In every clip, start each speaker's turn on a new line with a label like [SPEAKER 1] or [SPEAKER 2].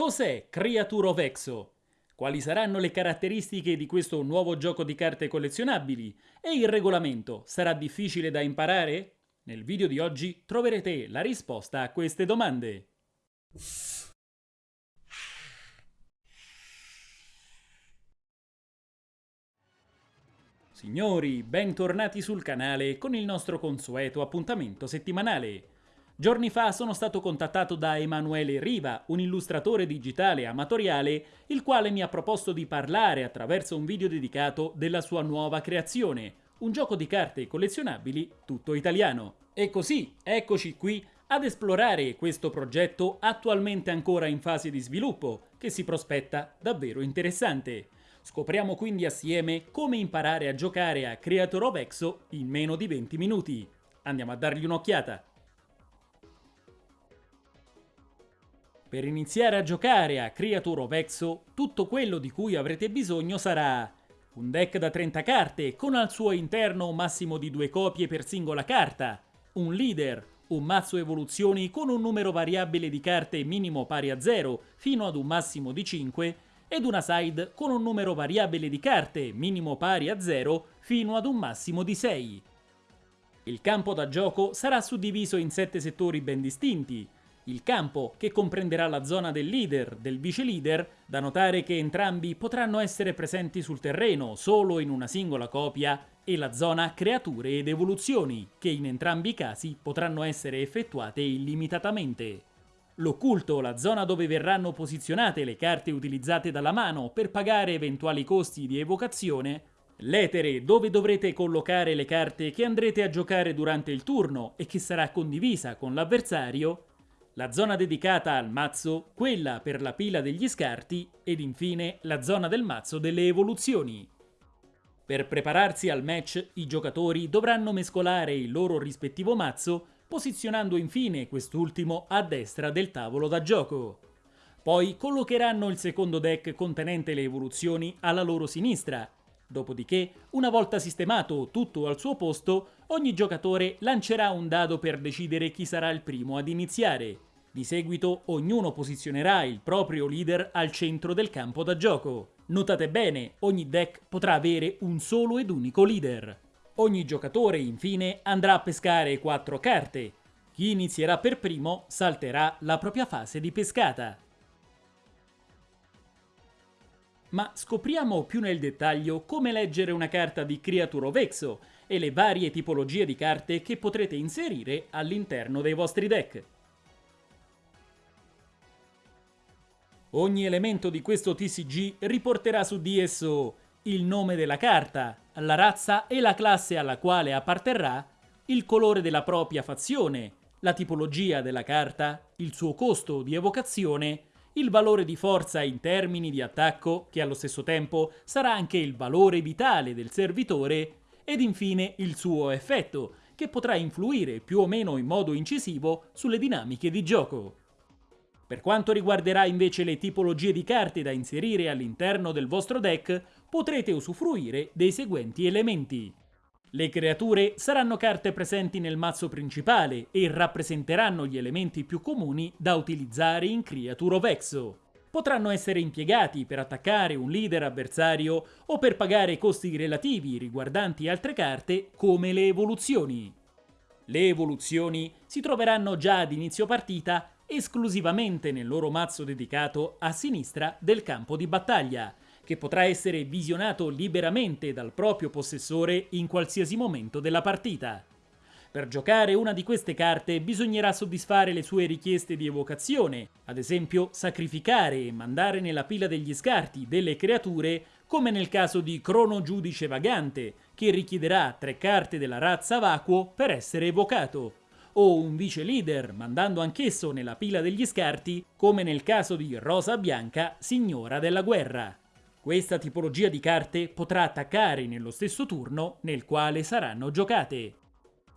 [SPEAKER 1] Cos'è Creature of Exo? Quali saranno le caratteristiche di questo nuovo gioco di carte collezionabili? E il regolamento sarà difficile da imparare? Nel video di oggi troverete la risposta a queste domande. Signori, bentornati sul canale con il nostro consueto appuntamento settimanale. Giorni fa sono stato contattato da Emanuele Riva, un illustratore digitale amatoriale, il quale mi ha proposto di parlare attraverso un video dedicato della sua nuova creazione, un gioco di carte collezionabili tutto italiano. E così, eccoci qui ad esplorare questo progetto attualmente ancora in fase di sviluppo, che si prospetta davvero interessante. Scopriamo quindi assieme come imparare a giocare a Creator of Exo in meno di 20 minuti. Andiamo a dargli un'occhiata. Per iniziare a giocare a Creator of Exo, tutto quello di cui avrete bisogno sarà un deck da 30 carte con al suo interno un massimo di due copie per singola carta, un leader, un mazzo evoluzioni con un numero variabile di carte minimo pari a 0 fino ad un massimo di 5 ed una side con un numero variabile di carte, minimo pari a 0, fino ad un massimo di 6. Il campo da gioco sarà suddiviso in 7 settori ben distinti. Il campo, che comprenderà la zona del leader, del vice leader, da notare che entrambi potranno essere presenti sul terreno solo in una singola copia, e la zona creature ed evoluzioni, che in entrambi i casi potranno essere effettuate illimitatamente. L'occulto, la zona dove verranno posizionate le carte utilizzate dalla mano per pagare eventuali costi di evocazione, l'etere, dove dovrete collocare le carte che andrete a giocare durante il turno e che sarà condivisa con l'avversario, la zona dedicata al mazzo, quella per la pila degli scarti ed infine la zona del mazzo delle evoluzioni. Per prepararsi al match, i giocatori dovranno mescolare il loro rispettivo mazzo posizionando infine quest'ultimo a destra del tavolo da gioco. Poi collocheranno il secondo deck contenente le evoluzioni alla loro sinistra. Dopodiché, una volta sistemato tutto al suo posto, ogni giocatore lancerà un dado per decidere chi sarà il primo ad iniziare. Di seguito ognuno posizionerà il proprio leader al centro del campo da gioco. Notate bene, ogni deck potrà avere un solo ed unico leader. Ogni giocatore, infine, andrà a pescare 4 carte. Chi inizierà per primo salterà la propria fase di pescata. Ma scopriamo più nel dettaglio come leggere una carta di Creature of Exo e le varie tipologie di carte che potrete inserire all'interno dei vostri deck. Ogni elemento di questo TCG riporterà su di esso il nome della carta, la razza e la classe alla quale apparterrà, il colore della propria fazione, la tipologia della carta, il suo costo di evocazione, il valore di forza in termini di attacco, che allo stesso tempo sarà anche il valore vitale del servitore, ed infine il suo effetto, che potrà influire più o meno in modo incisivo sulle dinamiche di gioco. Per quanto riguarderà invece le tipologie di carte da inserire all'interno del vostro deck, potrete usufruire dei seguenti elementi. Le creature saranno carte presenti nel mazzo principale e rappresenteranno gli elementi più comuni da utilizzare in Creature of Exo. Potranno essere impiegati per attaccare un leader avversario o per pagare costi relativi riguardanti altre carte come le evoluzioni. Le evoluzioni si troveranno già ad inizio partita esclusivamente nel loro mazzo dedicato a sinistra del campo di battaglia, che potrà essere visionato liberamente dal proprio possessore in qualsiasi momento della partita. Per giocare una di queste carte bisognerà soddisfare le sue richieste di evocazione, ad esempio sacrificare e mandare nella pila degli scarti delle creature come nel caso di Crono Giudice Vagante, che richiederà tre carte della razza Vacuo per essere evocato, o un vice leader, mandando anch'esso nella pila degli scarti, come nel caso di Rosa Bianca, signora della guerra. Questa tipologia di carte potrà attaccare nello stesso turno nel quale saranno giocate.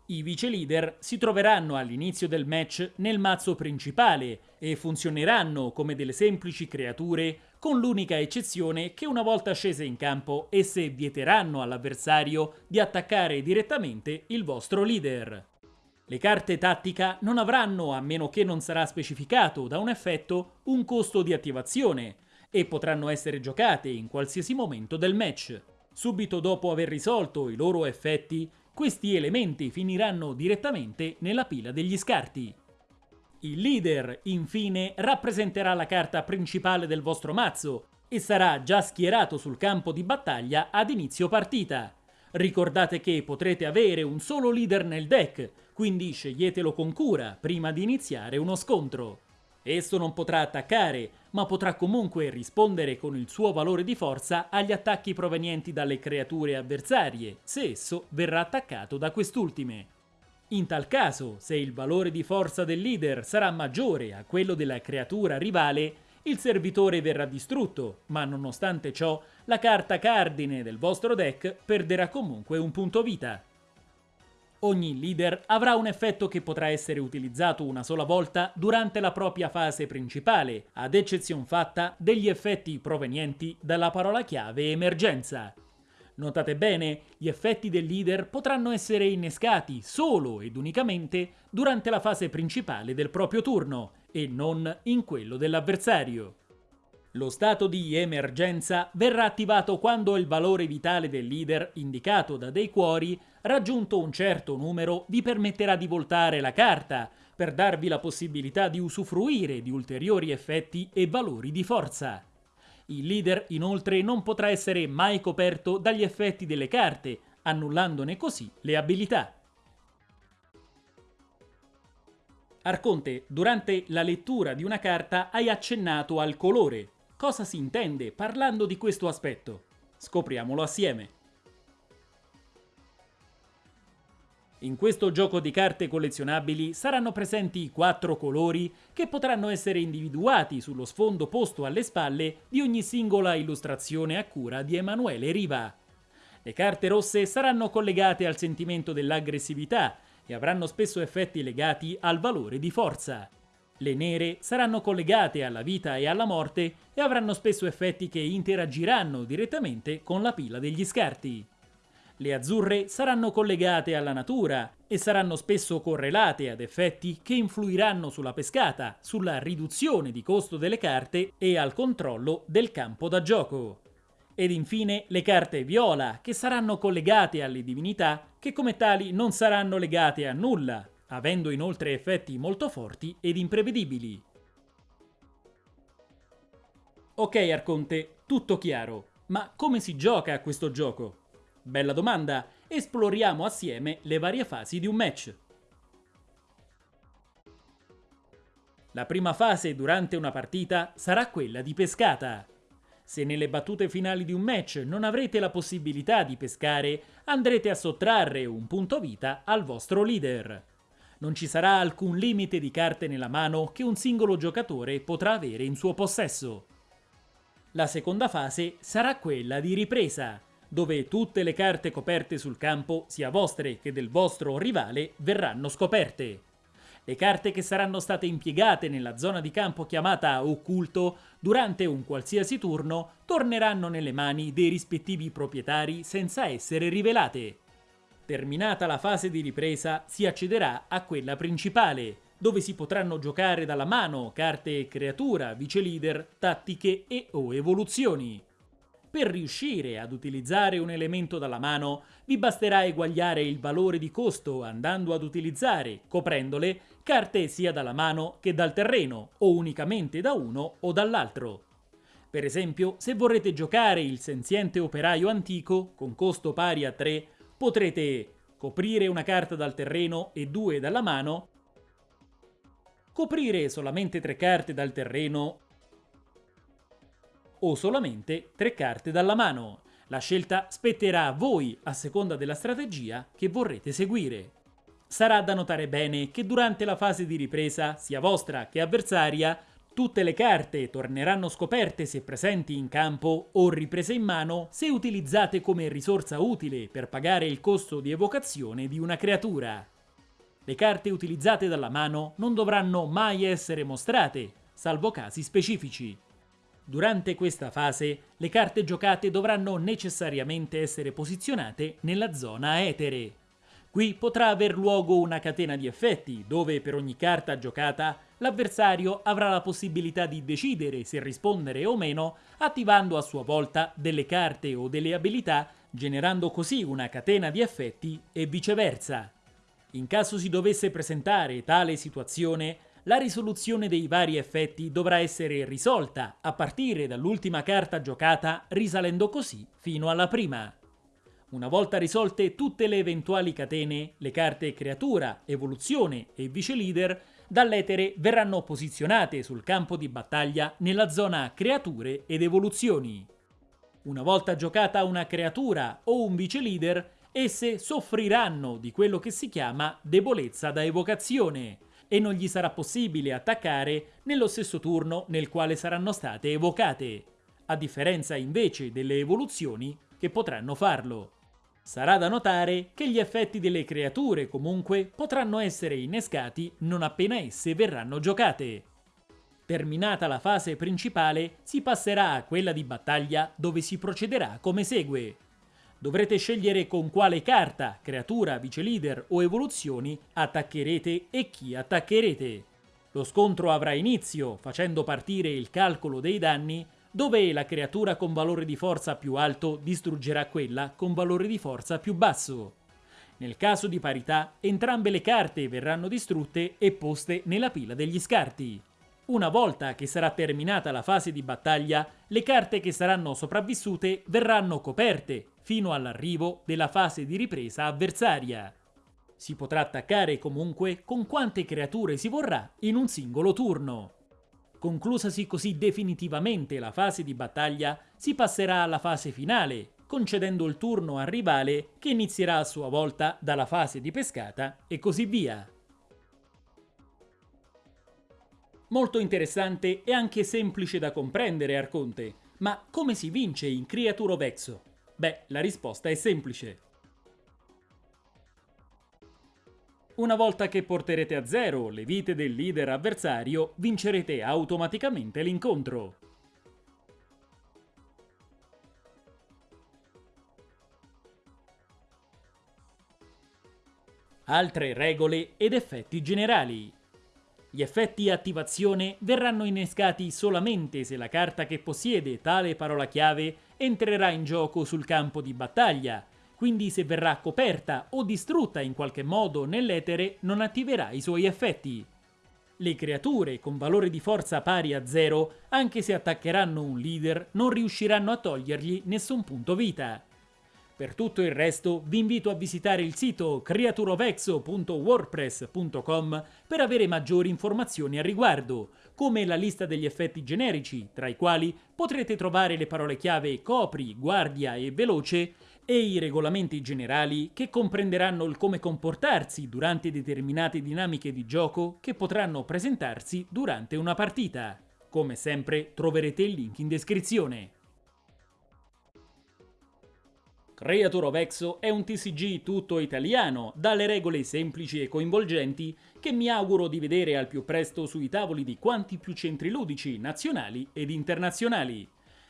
[SPEAKER 1] I vice leader si troveranno all'inizio del match nel mazzo principale e funzioneranno come delle semplici creature con l'unica eccezione che una volta scese in campo esse vieteranno all'avversario di attaccare direttamente il vostro leader. Le carte tattica non avranno, a meno che non sarà specificato da un effetto, un costo di attivazione e potranno essere giocate in qualsiasi momento del match. Subito dopo aver risolto i loro effetti, questi elementi finiranno direttamente nella pila degli scarti. Il leader, infine, rappresenterà la carta principale del vostro mazzo e sarà già schierato sul campo di battaglia ad inizio partita. Ricordate che potrete avere un solo leader nel deck, quindi sceglietelo con cura prima di iniziare uno scontro. Esso non potrà attaccare, ma potrà comunque rispondere con il suo valore di forza agli attacchi provenienti dalle creature avversarie, se esso verrà attaccato da quest'ultime. In tal caso, se il valore di forza del leader sarà maggiore a quello della creatura rivale, il servitore verrà distrutto, ma nonostante ciò, la carta cardine del vostro deck perderà comunque un punto vita. Ogni leader avrà un effetto che potrà essere utilizzato una sola volta durante la propria fase principale, ad eccezione fatta degli effetti provenienti dalla parola chiave emergenza. Notate bene, gli effetti del leader potranno essere innescati solo ed unicamente durante la fase principale del proprio turno e non in quello dell'avversario. Lo stato di emergenza verrà attivato quando il valore vitale del leader, indicato da dei cuori, raggiunto un certo numero, vi permetterà di voltare la carta, per darvi la possibilità di usufruire di ulteriori effetti e valori di forza. Il leader inoltre non potrà essere mai coperto dagli effetti delle carte, annullandone così le abilità. Arconte, durante la lettura di una carta hai accennato al colore. Cosa si intende parlando di questo aspetto? Scopriamolo assieme. In questo gioco di carte collezionabili saranno presenti quattro colori che potranno essere individuati sullo sfondo posto alle spalle di ogni singola illustrazione a cura di Emanuele Riva. Le carte rosse saranno collegate al sentimento dell'aggressività e avranno spesso effetti legati al valore di forza. Le nere saranno collegate alla vita e alla morte e avranno spesso effetti che interagiranno direttamente con la pila degli scarti. Le azzurre saranno collegate alla natura e saranno spesso correlate ad effetti che influiranno sulla pescata, sulla riduzione di costo delle carte e al controllo del campo da gioco. Ed infine le carte viola, che saranno collegate alle divinità, che come tali non saranno legate a nulla, avendo inoltre effetti molto forti ed imprevedibili. Ok Arconte, tutto chiaro, ma come si gioca a questo gioco? Bella domanda, esploriamo assieme le varie fasi di un match. La prima fase durante una partita sarà quella di pescata. Se nelle battute finali di un match non avrete la possibilità di pescare, andrete a sottrarre un punto vita al vostro leader. Non ci sarà alcun limite di carte nella mano che un singolo giocatore potrà avere in suo possesso. La seconda fase sarà quella di ripresa, dove tutte le carte coperte sul campo, sia vostre che del vostro rivale, verranno scoperte. Le carte che saranno state impiegate nella zona di campo chiamata occulto durante un qualsiasi turno torneranno nelle mani dei rispettivi proprietari senza essere rivelate. Terminata la fase di ripresa si accederà a quella principale, dove si potranno giocare dalla mano carte creatura, vice leader, tattiche e o evoluzioni. Per riuscire ad utilizzare un elemento dalla mano, vi basterà eguagliare il valore di costo andando ad utilizzare, coprendole, carte sia dalla mano che dal terreno, o unicamente da uno o dall'altro. Per esempio, se vorrete giocare il senziente operaio antico, con costo pari a 3, potrete coprire una carta dal terreno e due dalla mano, coprire solamente tre carte dal terreno o solamente tre carte dalla mano. La scelta spetterà a voi a seconda della strategia che vorrete seguire. Sarà da notare bene che durante la fase di ripresa, sia vostra che avversaria, tutte le carte torneranno scoperte se presenti in campo o riprese in mano se utilizzate come risorsa utile per pagare il costo di evocazione di una creatura. Le carte utilizzate dalla mano non dovranno mai essere mostrate, salvo casi specifici. Durante questa fase, le carte giocate dovranno necessariamente essere posizionate nella zona etere. Qui potrà aver luogo una catena di effetti, dove per ogni carta giocata l'avversario avrà la possibilità di decidere se rispondere o meno, attivando a sua volta delle carte o delle abilità, generando così una catena di effetti e viceversa. In caso si dovesse presentare tale situazione, la risoluzione dei vari effetti dovrà essere risolta a partire dall'ultima carta giocata, risalendo così fino alla prima. Una volta risolte tutte le eventuali catene, le carte creatura, evoluzione e vice leader dall'etere verranno posizionate sul campo di battaglia nella zona creature ed evoluzioni. Una volta giocata una creatura o un vice leader, esse soffriranno di quello che si chiama debolezza da evocazione e non gli sarà possibile attaccare nello stesso turno nel quale saranno state evocate, a differenza invece delle evoluzioni che potranno farlo. Sarà da notare che gli effetti delle creature comunque potranno essere innescati non appena esse verranno giocate. Terminata la fase principale si passerà a quella di battaglia dove si procederà come segue. Dovrete scegliere con quale carta, creatura, vice leader o evoluzioni attaccherete e chi attaccherete. Lo scontro avrà inizio facendo partire il calcolo dei danni dove la creatura con valore di forza più alto distruggerà quella con valore di forza più basso. Nel caso di parità, entrambe le carte verranno distrutte e poste nella pila degli scarti. Una volta che sarà terminata la fase di battaglia, le carte che saranno sopravvissute verranno coperte fino all'arrivo della fase di ripresa avversaria. Si potrà attaccare comunque con quante creature si vorrà in un singolo turno. Conclusasi così definitivamente la fase di battaglia, si passerà alla fase finale, concedendo il turno al rivale che inizierà a sua volta dalla fase di pescata e così via. Molto interessante e anche semplice da comprendere Arconte, ma come si vince in Creature of Exo? Beh, la risposta è semplice. Una volta che porterete a zero le vite del leader avversario, vincerete automaticamente l'incontro. Altre regole ed effetti generali. Gli effetti attivazione verranno innescati solamente se la carta che possiede tale parola chiave entrerà in gioco sul campo di battaglia, quindi se verrà coperta o distrutta in qualche modo nell'etere non attiverà i suoi effetti. Le creature con valore di forza pari a 0, anche se attaccheranno un leader, non riusciranno a togliergli nessun punto vita. Per tutto il resto vi invito a visitare il sito creaturovexo.wordpress.com per avere maggiori informazioni al riguardo, come la lista degli effetti generici, tra i quali potrete trovare le parole chiave copri, guardia e veloce, e i regolamenti generali che comprenderanno il come comportarsi durante determinate dinamiche di gioco che potranno presentarsi durante una partita. Come sempre troverete il link in descrizione. Creator of Exo è un TCG tutto italiano, dalle regole semplici e coinvolgenti, che mi auguro di vedere al più presto sui tavoli di quanti più centri ludici nazionali ed internazionali.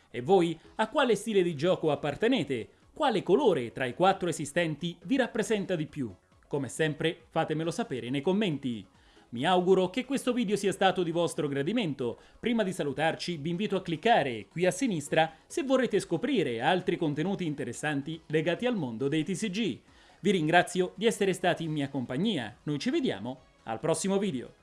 [SPEAKER 1] E voi, a quale stile di gioco appartenete? Quale colore tra i quattro esistenti vi rappresenta di più? Come sempre fatemelo sapere nei commenti. Mi auguro che questo video sia stato di vostro gradimento. Prima di salutarci vi invito a cliccare qui a sinistra se vorrete scoprire altri contenuti interessanti legati al mondo dei TCG. Vi ringrazio di essere stati in mia compagnia. Noi ci vediamo al prossimo video.